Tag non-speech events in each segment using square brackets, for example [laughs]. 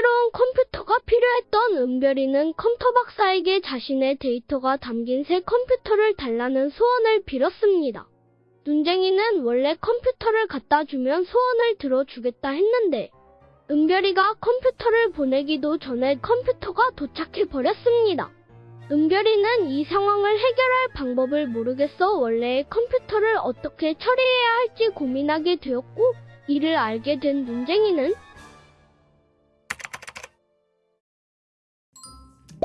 새로운 컴퓨터가 필요했던 은별이는 컴퓨터 박사에게 자신의 데이터가 담긴 새 컴퓨터를 달라는 소원을 빌었습니다. 눈쟁이는 원래 컴퓨터를 갖다 주면 소원을 들어주겠다 했는데 은별이가 컴퓨터를 보내기도 전에 컴퓨터가 도착해 버렸습니다. 은별이는 이 상황을 해결할 방법을 모르겠어 원래의 컴퓨터를 어떻게 처리해야 할지 고민하게 되었고 이를 알게 된 눈쟁이는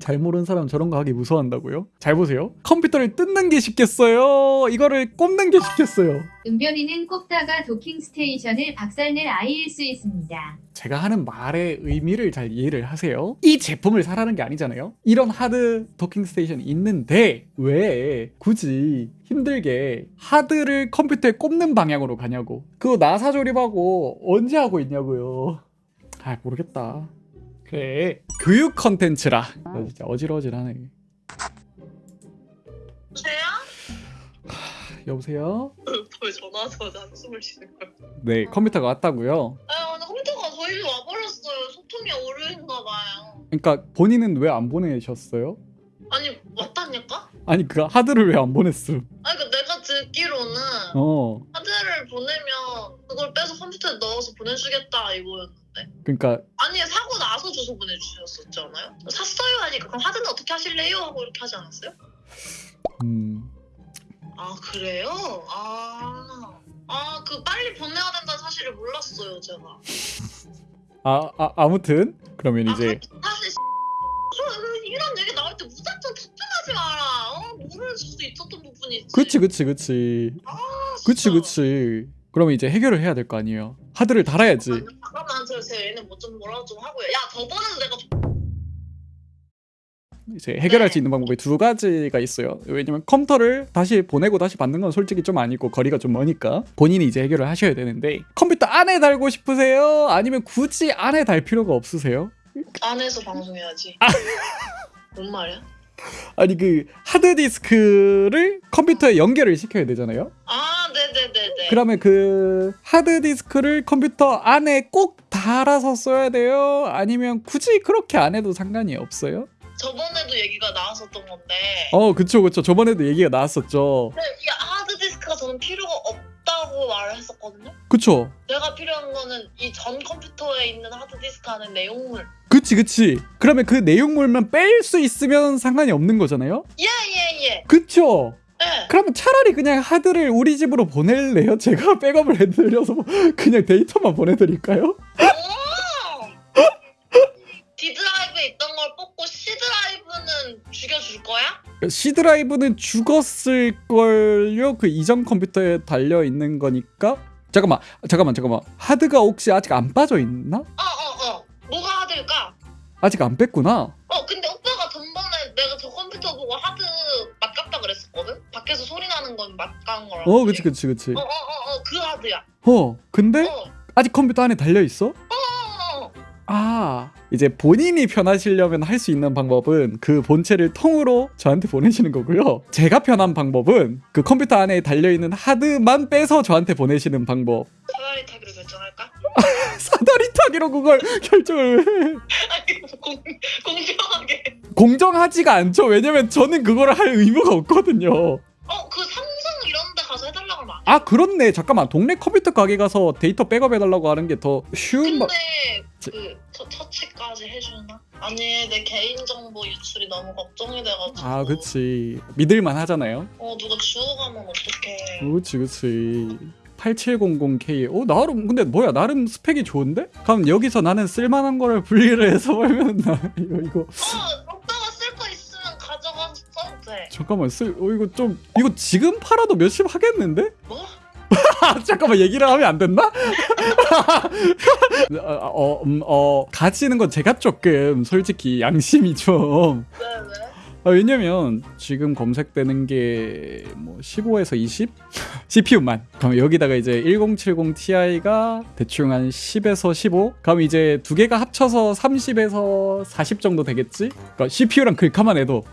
잘 모르는 사람 저런 거 하기 무서워한다고요? 잘 보세요. 컴퓨터를 뜯는 게 쉽겠어요. 이거를 꼽는 게 쉽겠어요. 은별이는 꼽다가 docking station을 박살낼 아이일 수 있습니다. 제가 하는 말의 의미를 잘 이해를 하세요. 이 제품을 사라는 게 아니잖아요. 이런 하드 docking station이 있는데 왜 굳이 힘들게 하드를 컴퓨터에 꼽는 방향으로 가냐고. 그거 나사 조립하고 언제 하고 있냐고요. 아 모르겠다. 그래 교육 컨텐츠라. 나 진짜 어질어질하네. 여보세요? 여보세요? 왜 전화하자마자 한숨을 쉬는 거야? 네 컴퓨터가 왔다고요. 아 근데 컴퓨터가 저희 집 와버렸어요. 소통이 오류인가 봐요. 그러니까 본인은 왜 안 보내셨어요? 아니 왔다니까? 아니 그 하드를 왜 안 보냈음? 아니 그 내가 듣기로는 어 하드를 보내면 그걸 빼서 컴퓨터에 넣어서 보내주겠다 이거였는데 그러니까 아니 사고 나서 주소 보내주셨었잖아요? 샀어요 하니까 그럼 하드는 어떻게 하실래요? 하고 이렇게 하지 않았어요? 음 아 그래요? 아... 아 그 빨리 보내야 된다는 사실을 몰랐어요 제가 아, 아 아무튼 그러면 아, 이제 그- 사실 그 이런 얘기 나올 때 무작정 특정하지 마라 어? 모를 수도 있었던 부분이지 그치 그치 그치 아, 그치. 그치 그러면 이제 해결을 해야 될 거 아니에요 하드를 달아야지 잠깐만 저제 얘는 뭐 좀 뭐라고 좀 하고요 야 저번에도 내가 이제 해결할 네. 수 있는 방법이 두 가지가 있어요 왜냐면 컴퓨터를 다시 보내고 다시 받는 건 솔직히 좀 아니고 거리가 좀 머니까 본인이 이제 해결을 하셔야 되는데 컴퓨터 안에 달고 싶으세요? 아니면 굳이 안에 달 필요가 없으세요? 안에서 방송해야지 [laughs] 뭔 말이야? 아니 그 하드디스크를 컴퓨터에 연결을 시켜야 되잖아요 아 네네네네 그러면 그 하드디스크를 컴퓨터 안에 꼭 달아서 써야 돼요? 아니면 굳이 그렇게 안 해도 상관이 없어요? 저번에도 얘기가 나왔었던 건데. 어 그쵸 그쵸. 저번에도 얘기가 나왔었죠. 근데 이 하드디스크가 저는 필요가 없다고 말을 했었거든요. 그쵸. 내가 필요한 거는 이 전 컴퓨터에 있는 하드디스크 안에 내용물. 그치 그치. 그러면 그 내용물만 뺄 수 있으면 상관이 없는 거잖아요? 예예예. 그쵸? 예. 그러면 차라리 그냥 하드를 우리 집으로 보낼래요? [laughs] 제가 백업을 해드려서 그냥 데이터만 보내드릴까요? 오! D 드라이브에 있던 걸 뽑고 C 드라이브는 죽여줄 거야? C 드라이브는 죽었을걸요? 그 이전 컴퓨터에 달려있는 거니까 잠깐만 잠깐만 잠깐만 하드가 혹시 아직 안 빠져있나? 어어어 뭐가 하드일까? 아직 안 뺐구나 어 근데 오빠가 전번에 내가 저 컴퓨터 보고 하드 거든? 밖에서 소리 나는 건 맛간 거라고 어 그치 그치 그치. 어 어 어 어 그 하드야. 어 근데 어. 아직 컴퓨터 안에 달려있어? 어어어 아 이제 본인이 편하시려면 할 수 있는 방법은 그 본체를 통으로 저한테 보내시는 거고요. 제가 편한 방법은 그 컴퓨터 안에 달려있는 하드만 빼서 저한테 보내시는 방법. 사다리 타기로 결정할까? [laughs] 사다리 타기로 그걸 [laughs] 결정을 해. 아니 공, 공평하게 공정하지가 않죠. 왜냐면 저는 그거를 할 의무가 없거든요. 어 그 삼성 이런 데 가서 해달라고 하면 안 돼? 아 그렇네. 잠깐만. 동네 컴퓨터 가게 가서 데이터 백업해달라고 하는 게 더 쉬운 방 근데 제- 그 처, 처치까지 해주나? 아니 내 개인정보 유출이 너무 걱정이 돼가지고. 아 그치. 믿을만 하잖아요. 어 누가 주워가면 어떡해. 그치 그치. 8700K 어 나름 근데 뭐야 나름 스펙이 좋은데? 그럼 여기서 나는 쓸만한 거를 분리를 해서 [laughs] 팔면 나 이거 이거. 어 돼 잠깐만 쓸어 이거 좀 이거 지금 팔아도 몇십 하겠는데? 뭐? 아 [laughs] 잠깐만 얘기를 하면 안 됐나? 어, [laughs] 어, 음, 어 가지는 건 제가 조금 솔직히 양심이 좀왜 왜? 아, 왜냐면 지금 검색되는 게 뭐 15에서 20 [laughs] CPU만. 그럼 여기다가 이제 1070 Ti가 대충 한 10에서 15. 그럼 이제 두 개가 합쳐서 30에서 40 정도 되겠지? 그러니까 CPU랑 글카만 해도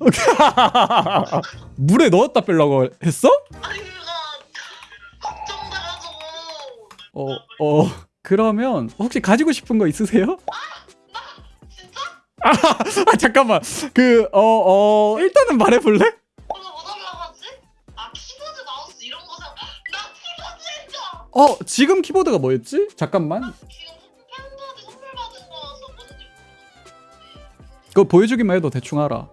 [laughs] 물에 넣었다 빼려고 했어? 아니 그가 걱정돼가지고 어, 어. 그러면 혹시 가지고 싶은 거 있으세요? 진짜? 아 잠깐만 그 어 어 일단은 말해볼래? 오늘 뭐 달라가지? 아 키보드 마우스 이런 거 사. 나 키보드 했죠. 어 지금 키보드가 뭐였지? 잠깐만 지금 팬분한테 선물 받은 거라서 뭔지 모르겠는데. 그거 보여주기만 해도 대충 알아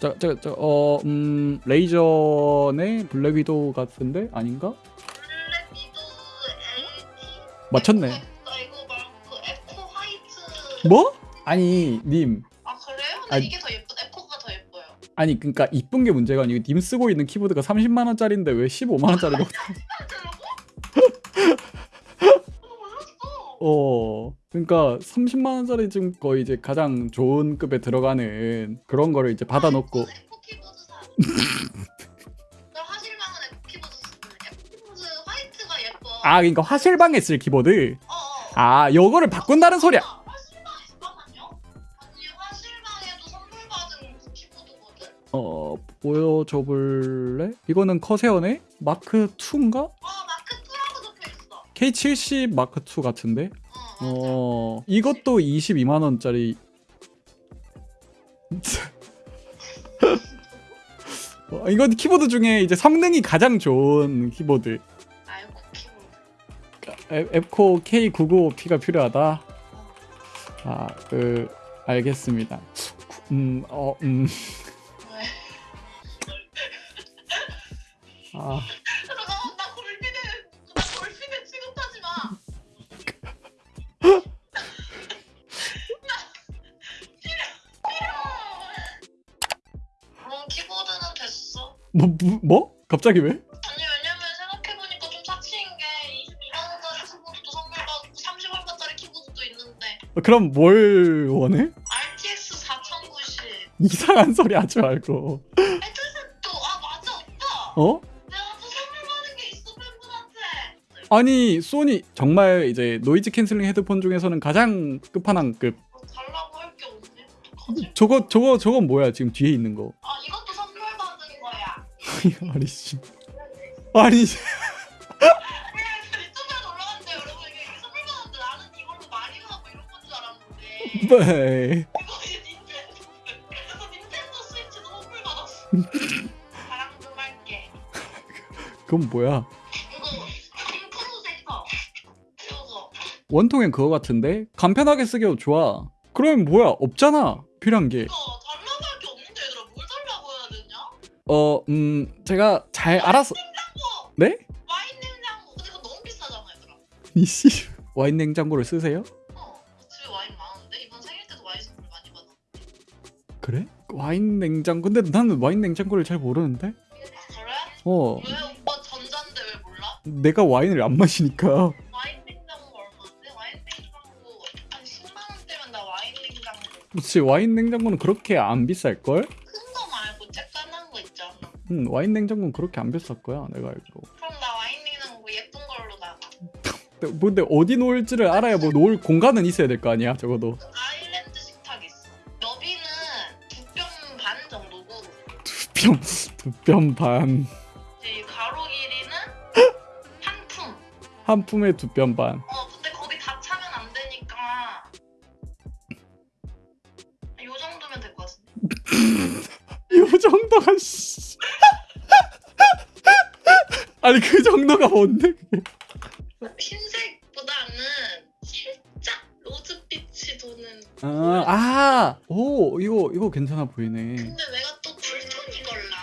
저저저어음 레이저네 블랙 위도우 같은데 아닌가? 블랙 위도우. 맞췄네 나 이거 말고 앱코 화이트. 뭐? 아니 님 아 그래요? 근데 아니- 이게 더 예쁜 앱코가 더 예뻐요. 아니 그니까 이쁜 게 문제가 아니고 님 쓰고 있는 키보드가 30만 원짜리인데 왜 15만 원짜리가 [laughs] 몰랐어. 어 그러니까 30만 원짜리 지금 거의 이제 가장 좋은 급에 들어가는 그런 거를 이제 받아놓고 앱코 키보드 사. 나 화실방은 앱코 키보드 앱코 키보드 화이트가 예뻐. 아 그러니까 화실방에 쓸 키보드 어, 어. 아 요거를 바꾼다는 소리야 화실방에 잠깐만요. 아니 화실방에도 선물 받은 키보드거든. 어 보여줘 볼래? 이거는 커세어네? 마크 2인가? 어 마크 2라고 적혀 있어. K70 마크 2 같은데? 어. 어 이것도 22만 원짜리 [laughs] 어, 이건 키보드 중에 이제 성능이 가장 좋은 키보드 아 키보드. 에- 앱코 K995P가 필요하다 아 그 알겠습니다 음 어음 왜? 아, 뭐, 뭐, 뭐? 갑자기 왜? 아니 왜냐면 생각해보니까 좀 사치인 게 22만 원짜리 키보드도 선물 받고 30얼마짜리 키보드도 있는데 어, 그럼 뭘 원해? RTX 4090 이상한 소리 하지 말고 헤드셋도 아 맞아 오빠 어? 내가 또 선물 받은 게 있어 팬분한테 아니 소니 정말 이제 noise canceling 헤드폰 중에서는 가장 끝판왕급 어, 달라고 할 게 없네? 저거 저거 저건 뭐야 지금 뒤에 있는 거아 이것도 [laughs] 아니 씨. 아니. 씨. 알았는데 네. 할게 그건 뭐야? 원통엔 그거 같은데? 간편하게 쓰기도 좋아. 그러면 뭐야? 없잖아. 필요한 게 어 음 제가 잘 알아서 냉장고! 네? 와인 냉장고 근데 이거 너무 비싸잖아 얘들아 이씨 와인 냉장고를 쓰세요? 어 집에 와인 많은데 이번 생일 때도 와인 선물 많이 받아 그래? 와인 냉장고 근데 나는 와인 냉장고를 잘 모르는데 아 그래? 어 왜 오빠 전자인데 왜 몰라? 내가 와인을 안 마시니까 와인 냉장고 얼마인데? 와인 냉장고 한 10만 원대면 나 와인 냉장고 그렇지 와인 냉장고는 그렇게 안 비쌀걸? 응 와인 냉장고는 그렇게 안 비쌀 거야 내가 알기로. 그럼 나 와인 냉장고 예쁜 걸로 나가. 근데, 뭐 어디 놓을지를 알아야 뭐 놓을 공간은 있어야 될 거 아니야 적어도. 아일랜드 식탁 있어. 너비는 두 뼘 반 정도고. 두 뼘 두뼘 반. 이 가로 길이는 한 품. 한 품에 두 뼘 반 정도가 뭔데 흰색보다는 살짝 로즈빛이 도는. 아, 아 오 이거 이거 괜찮아 보이네 근데 내가 또 cool tone이걸랑.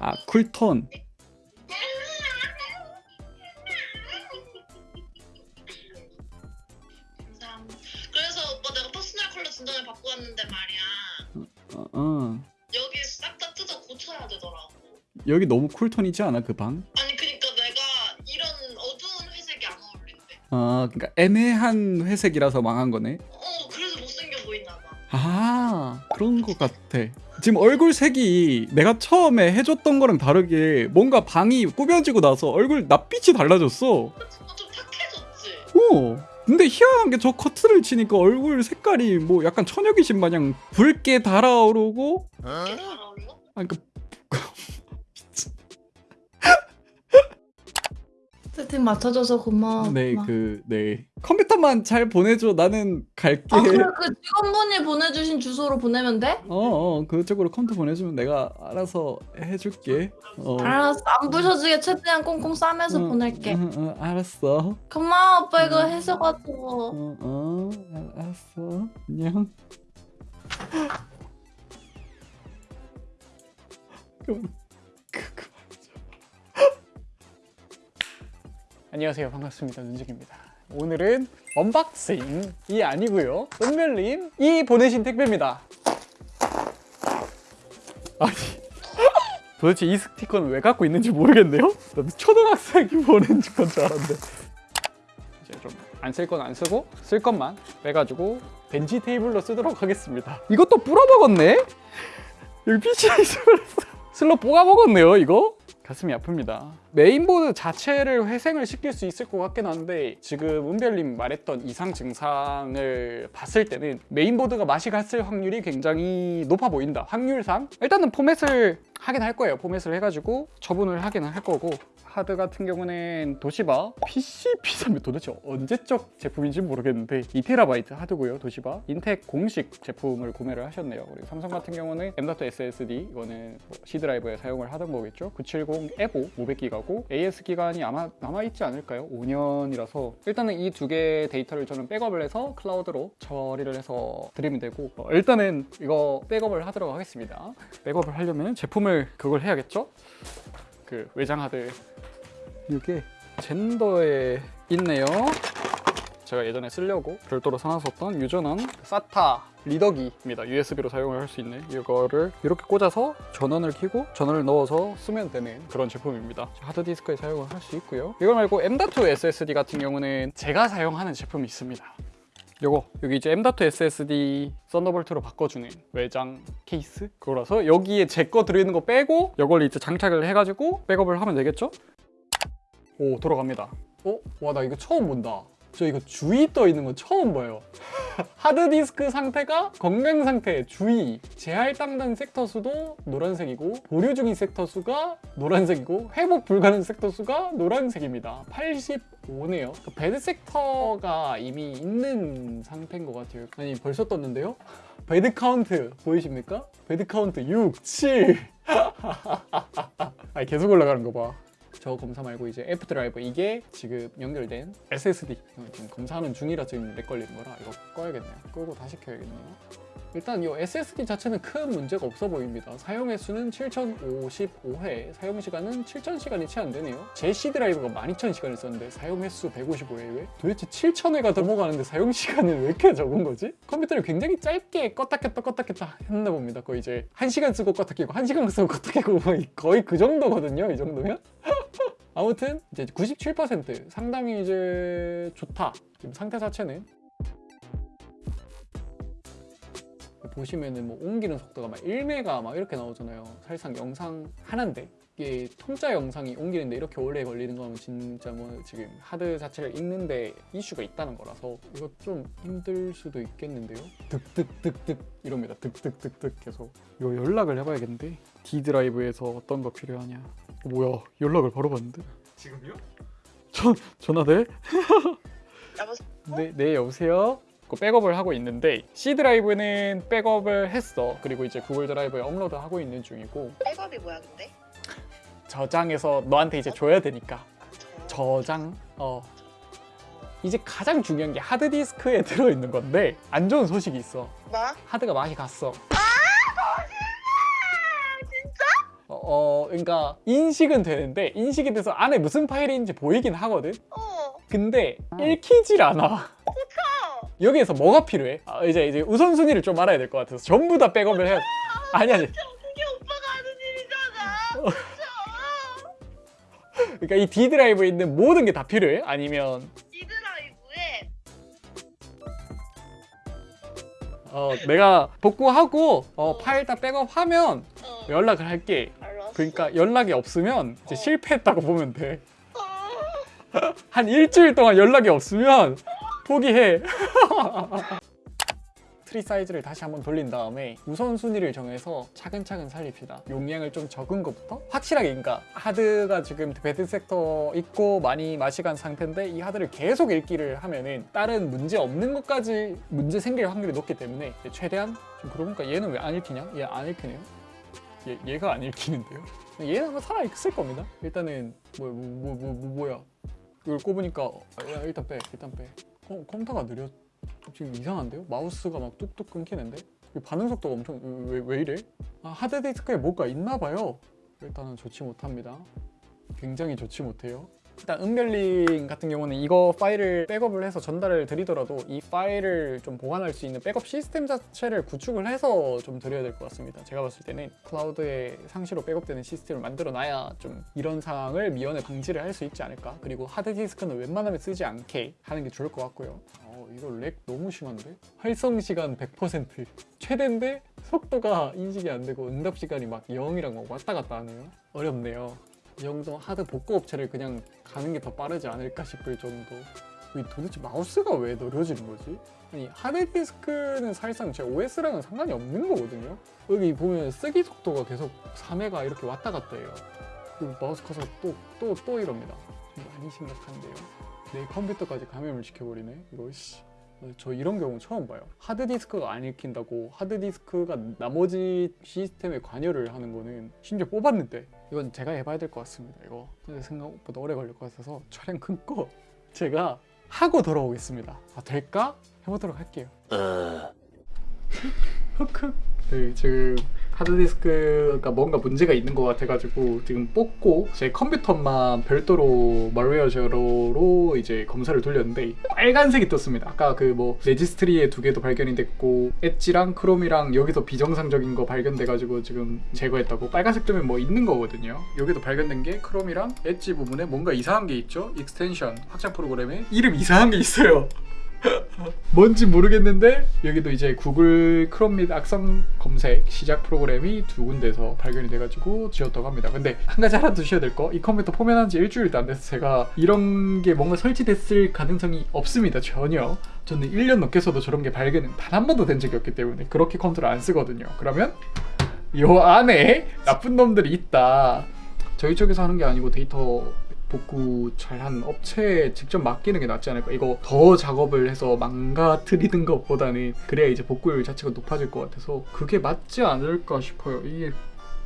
아 cool tone 감사합니다. 그래서 오빠 내가 personal color 진단을 받고 왔는데 말이야. 어, 어. 여기 싹 다 뜯어 고쳐야 되더라고. 여기 너무 쿨톤이지 않아 그 방? 아 그러니까 애매한 회색이라서 망한 거네 어 그래서 못생겨 봐. 아 그런 것 같아 지금 얼굴 색이 내가 처음에 해줬던 거랑 다르게 뭔가 방이 꾸며지고 나서 얼굴 낯빛이 달라졌어 어, 좀 탁해졌지. 어 근데 희한한 게 저 커트를 치니까 얼굴 색깔이 뭐 약간 처녀귀신 마냥 붉게 달아오르고 이렇게 잘 어울려? 아 그러니까 세팅 맞춰줘서 고마워. 네. 그, 네. 컴퓨터만 잘 보내줘. 나는 갈게. 아 그래 그 직원분이 보내주신 주소로 보내면 돼? 어, 어, 그쪽으로 컴퓨터 보내주면 내가 알아서 해줄게. 어. 알았어 안 부셔지게 최대한 꽁꽁 싸매서 응, 보낼게. 응, 응, 알았어. 고마워 오빠 이거 응. 해줘가지고. 어, 어, 알- 알았어. 안녕. 그만, [laughs] 안녕하세요. 반갑습니다. 눈쟁입니다. 오늘은 unboxing이 아니고요. 은별님이 보내신 택배입니다. 아니, [laughs] 도대체 이 스티커는 왜 갖고 있는지 모르겠네요. 초등학생이 보낸 건 줄 알았는데. 이제 좀 안 쓸 건 안 쓰고 쓸 것만 빼가지고 bench table로 쓰도록 하겠습니다. 이것도 뿌러먹었네? 여기 PCI 있어버렸어. 슬롯 뽀개먹었네요, 이거? 가슴이 아픕니다. 메인보드 자체를 회생을 시킬 수 있을 것 같긴 한데 지금 은별님 말했던 이상 증상을 봤을 때는 메인보드가 맛이 갔을 확률이 굉장히 높아 보인다. 확률상 일단은 포맷을 하긴 할 거예요. 포맷을 해가지고 처분을 하긴 할 거고 하드 같은 경우는 도시바 PCP3 도대체 언제적 제품인지 모르겠는데 2TB 하드고요 도시바 인텍 공식 제품을 구매를 하셨네요 그리고 삼성 같은 경우는 M.2 SSD 이거는 뭐 C 드라이브에 사용을 하던 거겠죠 970 에보 500기가고 AS 기간이 아마 남아있지 않을까요? 5년이라서. 일단은 이 두 개의 데이터를 저는 백업을 해서 클라우드로 처리를 해서 드리면 되고 어, 일단은 이거 백업을 하도록 하겠습니다. 백업을 하려면 제품을 그걸 해야겠죠? 그 외장 하드. 이게 젠더에 있네요. 제가 예전에 쓰려고 별도로 사놨었던 유전원 사타 리더기입니다. USB로 사용을 할 수 있는 이거를 이렇게 꽂아서 전원을 켜고 전원을 넣어서 쓰면 되는 그런 제품입니다. 하드디스크에 사용을 할 수 있고요. 이거 말고 M.2 SSD 같은 경우는 제가 사용하는 제품이 있습니다. 요거 여기 이제 M.2 SSD 썬더볼트로 바꿔주는 외장 케이스 그거라서 여기에 제 거 들어있는 거 빼고 이걸 이제 장착을 해가지고 백업을 하면 되겠죠? 오 돌아갑니다 어? 와 나 이거 처음 본다 저 이거 주의 떠 있는 거 처음 봐요. [laughs] 하드디스크 상태가 건강 상태 주의. 재할당된 섹터 수도 노란색이고 보류 중인 섹터 수가 노란색이고 회복 불가능 섹터 수가 노란색입니다. 85네요. bad sector가 이미 있는 상태인 것 같아요. 아니 벌써 떴는데요? bad count 보이십니까? bad count 6, 7 [laughs] 아니 계속 올라가는 거 봐 저 검사 말고 이제 F 드라이버 이게 지금 연결된 SSD 어, 지금 검사하는 중이라 지금 렉 걸리는 거라 이거 꺼야겠네요. 끄고 다시 켜야겠네요 일단 이 SSD 자체는 큰 문제가 없어 보입니다 사용 횟수는 7055회 사용 시간은 7000시간이 채 안 되네요 제 C 드라이버가 12000시간을 썼는데 사용 횟수 155회 왜? 도대체 7000회가 넘어가는데 사용 시간은 왜 이렇게 적은 거지? 컴퓨터를 굉장히 짧게 껐다 켰다 껐다 켰다 했나 봅니다 거의 이제 1시간 쓰고 껐다 켜고 1시간 쓰고 껐다 켜고 거의 그 정도거든요 이 정도면 [laughs] 아무튼 이제 97% 상당히 이제 좋다. 지금 상태 자체는 보시면은 뭐 옮기는 속도가 막 1메가 막 이렇게 나오잖아요. 사실상 영상 하나인데 이게 통짜 영상이 옮기는데 이렇게 오래 걸리는 거면 진짜 뭐 지금 하드 자체를 읽는데 이슈가 있다는 거라서 이거 좀 힘들 수도 있겠는데요. 득득득득 이럽니다. 득득득득 계속 이거 연락을 해봐야겠는데 D 드라이브에서 어떤 거 필요하냐. 어, 뭐야 연락을 바로 받는데 지금요? 전 전화 돼? 여보세요? 네, 네 여보세요. 그 백업을 하고 있는데 C 드라이브는 백업을 했어. 그리고 이제 구글 드라이브에 업로드 하고 있는 중이고 백업이 뭐야 근데? 저장해서 너한테 이제 줘야 되니까 아, 저... 저장. 어. 이제 가장 중요한 게 하드 디스크에 [laughs] 들어 있는 건데 안 좋은 소식이 있어. 뭐? 하드가 맛이 갔어. 어, 어, 그러니까 인식은 되는데 인식이 돼서 안에 무슨 파일인지 보이긴 하거든. 어 근데 읽히질 않아. 여기에서 뭐가 필요해? 아, 이제 이제 우선순위를 좀 알아야 될 것 같아서 전부 다 백업을 해야 돼. 아니 아니. 그게 오빠가 하는 일이잖아 그러니까 이 D 드라이브에 있는 모든 게 다 필요해? 아니면 이 드라이브에 어, 내가 복구하고 어, 파일 다 백업하면 어 연락을 할게. 알았어 그러니까 연락이 없으면 이제 어. 실패했다고 보면 돼. 어. [laughs] 한 일주일 동안 연락이 없으면 포기해. [laughs] TreeSize를 다시 한번 돌린 다음에 우선순위를 정해서 차근차근 살립시다. 용량을 좀 적은 것부터 확실하게 그러니까 하드가 지금 bad sector 있고 많이 맛이 간 상태인데 이 하드를 계속 읽기를 하면은 다른 문제 없는 것까지 문제 생길 확률이 높기 때문에 최대한 좀 그러고 보니까 얘는 왜 안 읽히냐? 얘 안 읽히네요. 얘, 얘가 안 읽히는데요. 얘는 아마 살아 있을 겁니다. 일단은 뭐 뭐 뭐 뭐 뭐, 야 이걸 꼽으니까 아, 야, 일단 빼 일단 빼. 어, 컴퓨터가 느려 지금 이상한데요? 마우스가 막 뚝뚝 끊기는데 이 반응 속도가 엄청 왜, 왜 이래? 아, 하드디스크에 뭐가 있나 봐요. 일단은 좋지 못합니다. 굉장히 좋지 못해요. 일단 은별님 같은 경우는 이거 파일을 백업을 해서 전달을 드리더라도 이 파일을 좀 보관할 수 있는 백업 시스템 자체를 구축을 해서 좀 드려야 될 것 같습니다. 제가 봤을 때는 클라우드에 상시로 백업되는 시스템을 만들어 놔야 좀 이런 상황을 미연에 방지를 할 수 있지 않을까. 그리고 하드디스크는 웬만하면 쓰지 않게 하는 게 좋을 것 같고요. 어, 이거 lag 너무 심한데? 활성 시간 100% 최대인데 속도가 인식이 안 되고 응답 시간이 막 0이랑 막 왔다 갔다 하네요. 어렵네요. 이 정도 하드 복구 업체를 그냥 가는 게 더 빠르지 않을까 싶을 정도. 이 도대체 마우스가 왜 느려지는 거지? 아니 하드디스크는 사실상 제 OS랑은 상관이 없는 거거든요. 여기 보면 쓰기 속도가 계속 3회가 이렇게 왔다 갔다 해요. 마우스 커서 또 또 또 이럽니다. 좀 많이 심각한데요. 내 컴퓨터까지 감염을 시켜버리네. 이거 씨. 어, 저 이런 경우 처음 봐요. 하드디스크가 안 읽힌다고 하드디스크가 나머지 시스템에 관여를 하는 거는 심지어 뽑았는데 이건 제가 해봐야 될 것 같습니다. 이거 근데 생각보다 오래 걸릴 것 같아서 촬영 끊고 [laughs] 제가 하고 돌아오겠습니다. 아 될까? 해보도록 할게요. [laughs] 흑흑. 네, 지금 하드디스크가 뭔가 문제가 있는 것 같아가지고 지금 뽑고 제 컴퓨터만 별도로 Malware Zero로 이제 검사를 돌렸는데 빨간색이 떴습니다. 아까 그 뭐 registry에 두 개도 발견이 됐고 엣지랑 크롬이랑 여기서 비정상적인 거 발견돼가지고 지금 제거했다고 빨간색 뜨면 뭐 있는 거거든요. 여기도 발견된 게 크롬이랑 엣지 부분에 뭔가 이상한 게 있죠. extension 확장 프로그램에 이름 이상한 게 있어요. [laughs] 뭔지 모르겠는데 여기도 이제 구글 크롬 및 악성 검색 시작 프로그램이 두 군데서 발견이 돼가지고 지웠다고 합니다. 근데 한 가지 알아두셔야 될 거, 이 컴퓨터 포맷한 지 일주일도 안 돼서 제가 이런 게 뭔가 설치됐을 가능성이 없습니다. 전혀. 저는 1년 넘게 써도 저런 게 발견은 단 한 번도 된 적이 없기 때문에 그렇게 컴퓨터를 안 쓰거든요. 그러면 요 안에 나쁜 놈들이 있다. 저희 쪽에서 하는 게 아니고 데이터 복구 잘한 업체에 직접 맡기는 게 낫지 않을까? 이거 더 작업을 해서 망가뜨리는 것보다는 그래야 이제 복구율 자체가 높아질 것 같아서 그게 맞지 않을까 싶어요. 이게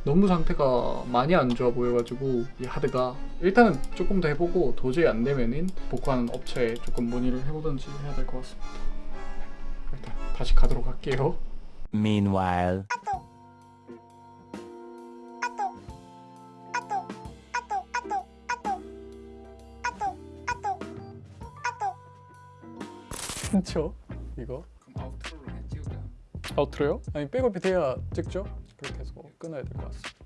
너무 상태가 많이 안 좋아 보여가지고 이 하드가 일단은 조금 더 해보고 도저히 안 되면은 복구하는 업체에 조금 문의를 해보든지 해야 될 것 같습니다. 일단 다시 가도록 할게요. Meanwhile. 그쵸? 이거 그럼 아우트로로 그냥 찍을까요? 아우트로요? 아니 백업이 돼야 찍죠? 그렇게 해서 끊어야 될 것 같습니다